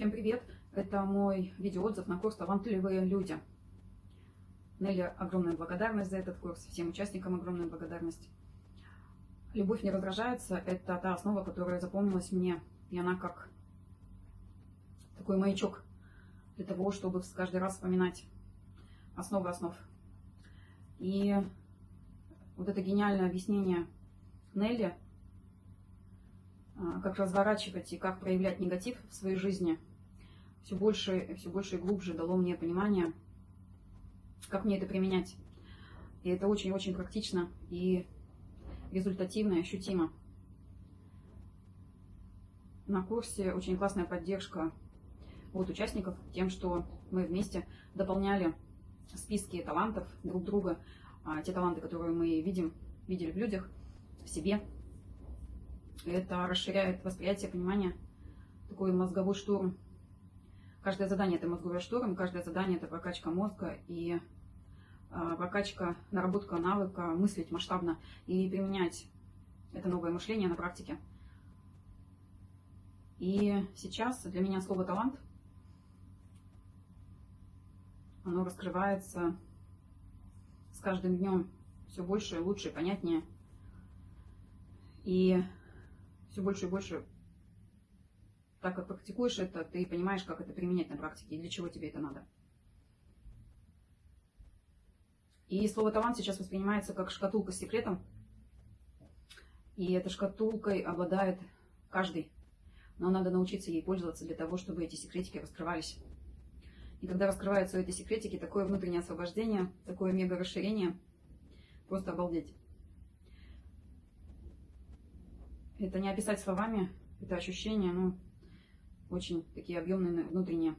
Всем привет! Это мой видеоотзыв на курс «Талантливые люди». Нелли, огромная благодарность за этот курс, всем участникам огромная благодарность. Любовь не раздражается – это та основа, которая запомнилась мне, и она как такой маячок для того, чтобы каждый раз вспоминать основы основ. И вот это гениальное объяснение Нелли, как разворачивать и как проявлять негатив в своей жизни – все больше, все больше и глубже дало мне понимание, как мне это применять. И это очень-очень практично и результативно и ощутимо. На курсе очень классная поддержка от участников тем, что мы вместе дополняли списки талантов друг друга, а те таланты, которые мы видим, видели в людях, в себе. Это расширяет восприятие, понимание, такой мозговой штурм Каждое задание – это мозговой штурм, каждое задание – это прокачка мозга и а, прокачка, наработка навыка мыслить масштабно и применять это новое мышление на практике. И сейчас для меня слово «талант» оно раскрывается с каждым днем все больше, лучше, понятнее. И все больше и больше так как практикуешь это, ты понимаешь, как это применять на практике и для чего тебе это надо. И слово талант сейчас воспринимается как шкатулка с секретом. И этой шкатулкой обладает каждый. Но надо научиться ей пользоваться для того, чтобы эти секретики раскрывались. И когда раскрываются эти секретики, такое внутреннее освобождение, такое мега расширение, просто обалдеть. Это не описать словами, это ощущение, ну, очень такие объемные внутренние.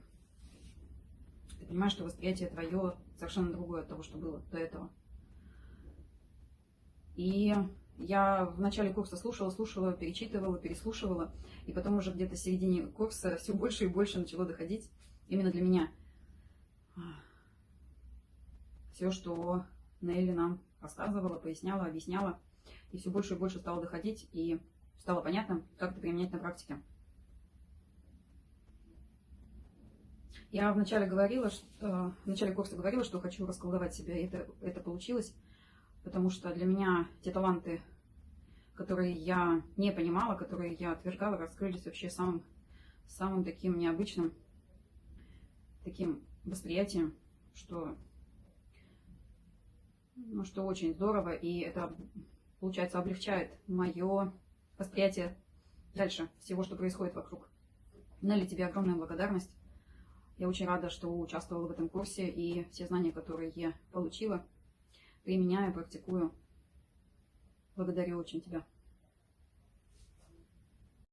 Ты понимаешь, что восприятие твое совершенно другое от того, что было до этого. И я в начале курса слушала, слушала, перечитывала, переслушивала, и потом уже где-то в середине курса все больше и больше начало доходить именно для меня. Все, что Нелли нам рассказывала, поясняла, объясняла, и все больше и больше стало доходить, и стало понятно, как это применять на практике. Я вначале говорила, что, в начале курса говорила, что хочу расколдовать себя, и это, это получилось, потому что для меня те таланты, которые я не понимала, которые я отвергала, раскрылись вообще самым, самым таким необычным таким восприятием, что, ну, что очень здорово, и это, получается, облегчает мое восприятие дальше всего, что происходит вокруг. Нелли, тебе огромная благодарность. Я очень рада, что участвовала в этом курсе и все знания, которые я получила, применяю, практикую. Благодарю очень тебя.